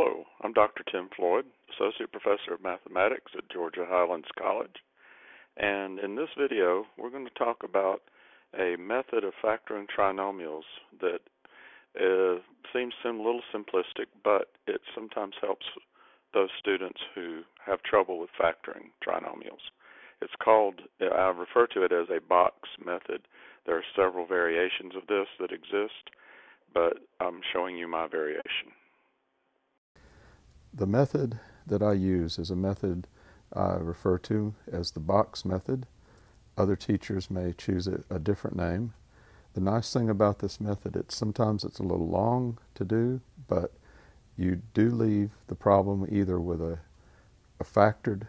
Hello, I'm Dr. Tim Floyd, Associate Professor of Mathematics at Georgia Highlands College. And in this video, we're going to talk about a method of factoring trinomials that uh, seems a little simplistic, but it sometimes helps those students who have trouble with factoring trinomials. It's called, I refer to it as a box method. There are several variations of this that exist, but I'm showing you my variation. The method that I use is a method I refer to as the box method. Other teachers may choose a, a different name. The nice thing about this method, it's sometimes it's a little long to do, but you do leave the problem either with a, a factored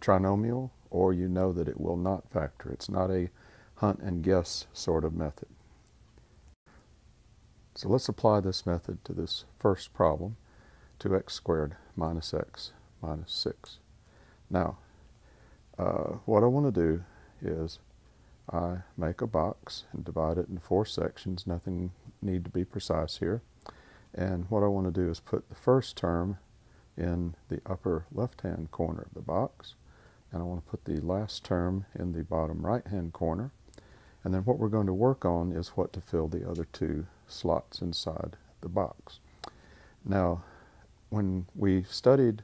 trinomial or you know that it will not factor. It's not a hunt and guess sort of method. So let's apply this method to this first problem, 2x squared minus x minus 6. Now, uh, what I want to do is I make a box and divide it into four sections. Nothing need to be precise here. And what I want to do is put the first term in the upper left-hand corner of the box. And I want to put the last term in the bottom right-hand corner. And then what we're going to work on is what to fill the other two slots inside the box. Now, when we studied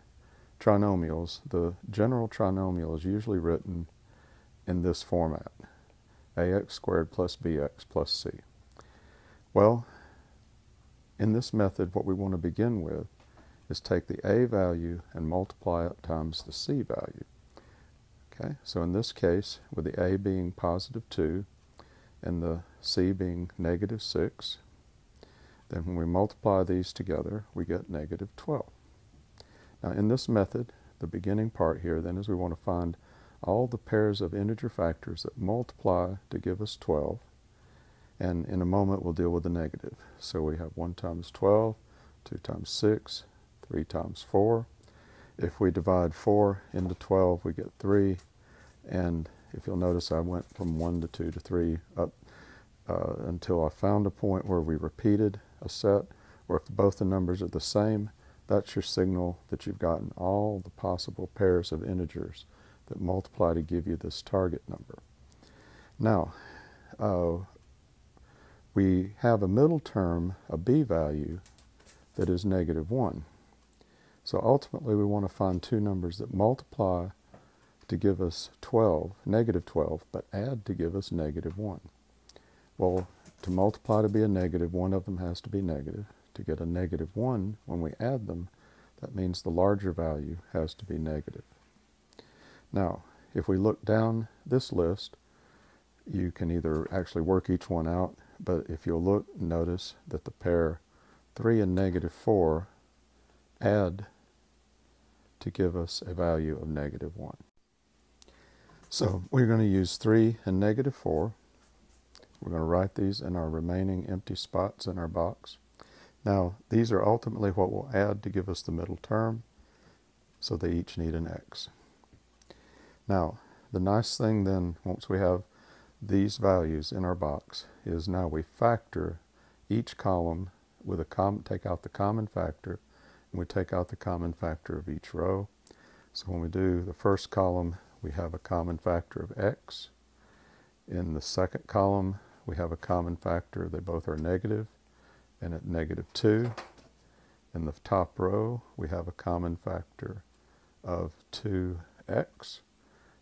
trinomials, the general trinomial is usually written in this format, ax squared plus bx plus c. Well, in this method, what we want to begin with is take the a value and multiply it times the c value. Okay, so in this case, with the a being positive 2 and the c being negative 6, then when we multiply these together, we get negative 12. Now in this method, the beginning part here then is we want to find all the pairs of integer factors that multiply to give us 12. And in a moment we'll deal with the negative. So we have 1 times 12, 2 times 6, 3 times 4. If we divide 4 into 12, we get 3. And if you'll notice, I went from 1 to 2 to 3 up uh, until I found a point where we repeated a set, or if both the numbers are the same, that's your signal that you've gotten all the possible pairs of integers that multiply to give you this target number. Now, uh, we have a middle term, a b value, that is negative 1. So ultimately we want to find two numbers that multiply to give us 12, negative 12, but add to give us negative 1. Well, to multiply to be a negative, one of them has to be negative to get a negative 1, when we add them, that means the larger value has to be negative. Now, if we look down this list, you can either actually work each one out, but if you'll look, notice that the pair 3 and negative 4 add to give us a value of negative 1. So we're going to use 3 and negative 4. We're going to write these in our remaining empty spots in our box. Now, these are ultimately what we'll add to give us the middle term, so they each need an x. Now, the nice thing then, once we have these values in our box, is now we factor each column with a com take out the common factor, and we take out the common factor of each row. So when we do the first column, we have a common factor of x. In the second column, we have a common factor, they both are negative and at negative 2. In the top row, we have a common factor of 2x.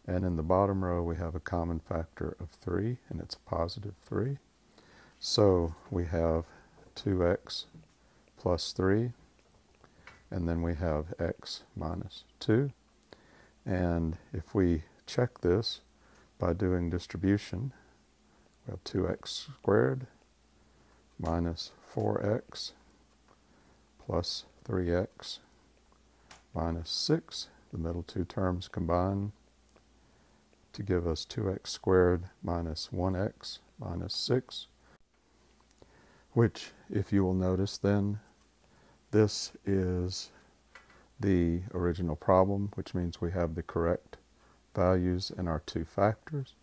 And in the bottom row, we have a common factor of 3, and it's a positive 3. So we have 2x plus 3, and then we have x minus 2. And if we check this by doing distribution, we have 2x squared minus 4x plus 3x minus 6. The middle two terms combine to give us 2x squared minus 1x minus 6, which, if you will notice then, this is the original problem, which means we have the correct values in our two factors.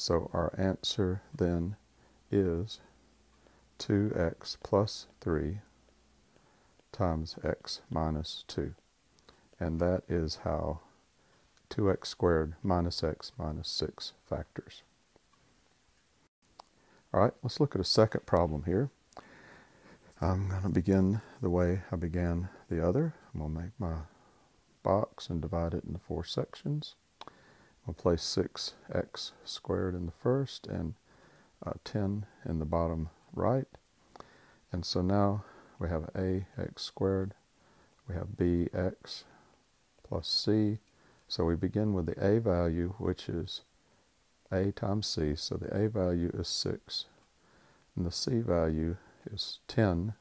So our answer then is 2x plus 3 times x minus 2. And that is how 2x squared minus x minus 6 factors. All right, let's look at a second problem here. I'm going to begin the way I began the other. I'm going to make my box and divide it into four sections. I'll place 6x squared in the first and uh, 10 in the bottom right. And so now we have ax squared, we have bx plus c. So we begin with the a value, which is a times c. So the a value is 6, and the c value is 10.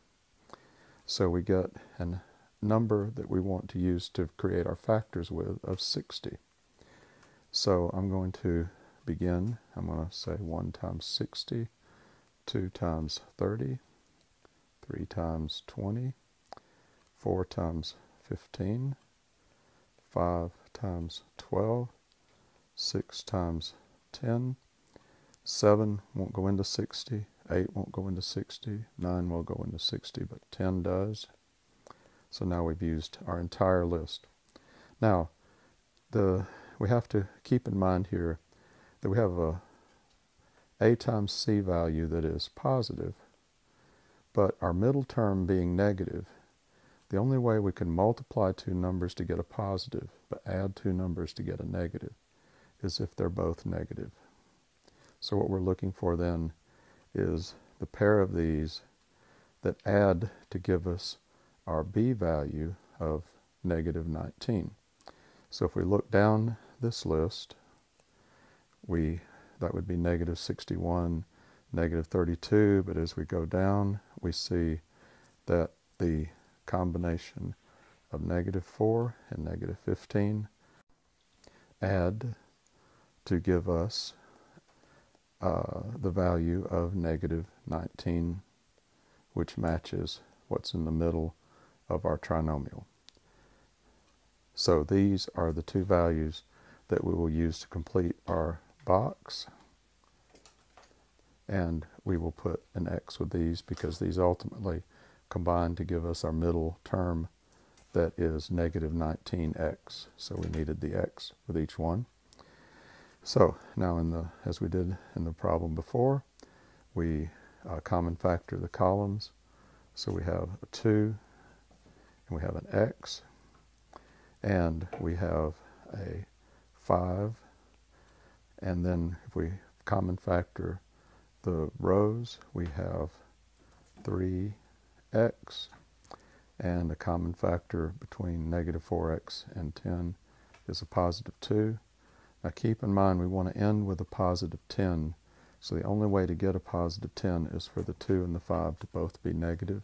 So we get a number that we want to use to create our factors with of 60. So I'm going to begin. I'm going to say 1 times 60, 2 times 30, 3 times 20, 4 times 15, 5 times 12, 6 times 10, 7 won't go into 60, 8 won't go into 60, 9 will go into 60, but 10 does. So now we've used our entire list. Now, the we have to keep in mind here that we have a a times c value that is positive, but our middle term being negative, the only way we can multiply two numbers to get a positive, but add two numbers to get a negative, is if they're both negative. So what we're looking for then is the pair of these that add to give us our b value of negative 19. So if we look down this list, we that would be negative 61, negative 32, but as we go down, we see that the combination of negative 4 and negative 15 add to give us uh, the value of negative 19, which matches what's in the middle of our trinomial. So these are the two values that we will use to complete our box. And we will put an x with these because these ultimately combine to give us our middle term that is negative 19x. So we needed the x with each one. So now in the as we did in the problem before, we uh, common factor the columns. So we have a 2 and we have an x and we have a 5 and then if we common factor the rows we have 3x and the common factor between negative 4x and 10 is a positive 2. Now keep in mind we want to end with a positive 10 so the only way to get a positive 10 is for the 2 and the 5 to both be negative.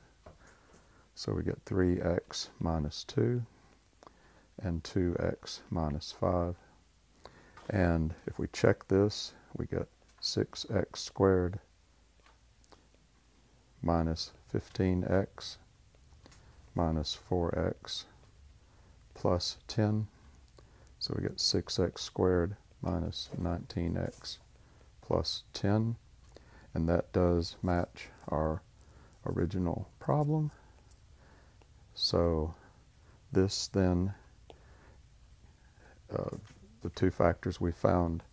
So we get 3x minus 2 and 2x minus 5. And if we check this, we get 6x squared minus 15x minus 4x plus 10. So we get 6x squared minus 19x plus 10. And that does match our original problem. So this then, uh, the two factors we found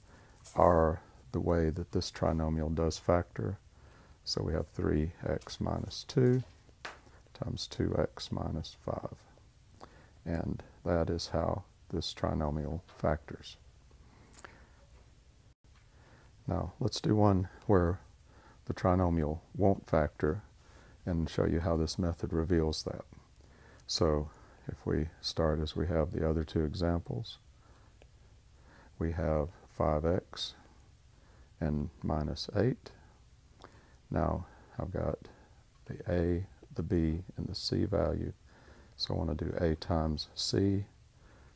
are the way that this trinomial does factor. So we have 3x minus 2 times 2x minus 5. And that is how this trinomial factors. Now let's do one where the trinomial won't factor and show you how this method reveals that. So if we start as we have the other two examples, we have 5x and minus 8. Now I've got the a, the b, and the c value. So I want to do a times c.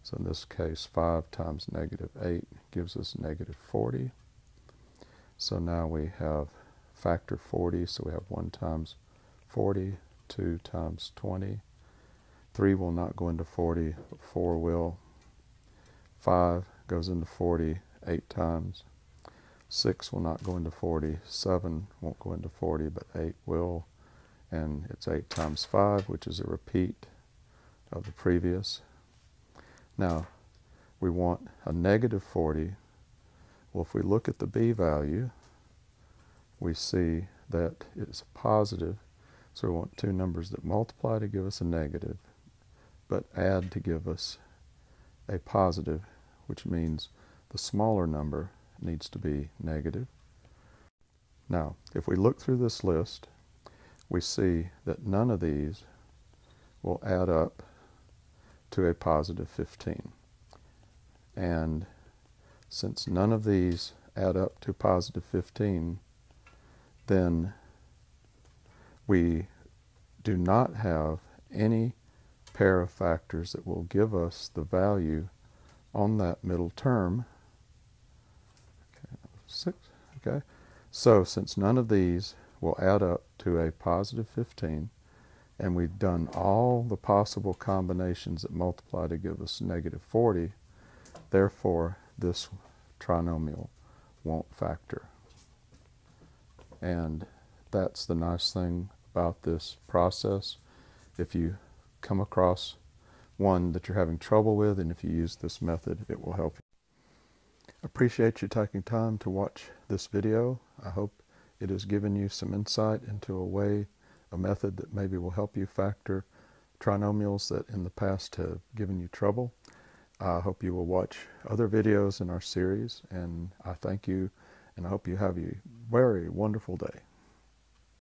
So in this case, 5 times negative 8 gives us negative 40. So now we have factor 40, so we have 1 times 40, 2 times 20, 3 will not go into 40, but 4 will. 5 goes into 40 8 times. 6 will not go into 40. 7 won't go into 40, but 8 will. and it's 8 times 5, which is a repeat of the previous. Now, we want a negative 40. Well, if we look at the b value, we see that it's positive. So we want two numbers that multiply to give us a negative, but add to give us a positive, which means the smaller number needs to be negative. Now, if we look through this list, we see that none of these will add up to a positive 15. And since none of these add up to positive 15, then we do not have any pair of factors that will give us the value on that middle term. Six, okay. So since none of these will add up to a positive 15, and we've done all the possible combinations that multiply to give us negative 40, therefore this trinomial won't factor. And that's the nice thing about this process. If you come across one that you're having trouble with, and if you use this method, it will help you. Appreciate you taking time to watch this video. I hope it has given you some insight into a way, a method that maybe will help you factor trinomials that in the past have given you trouble. I hope you will watch other videos in our series, and I thank you, and I hope you have a very wonderful day.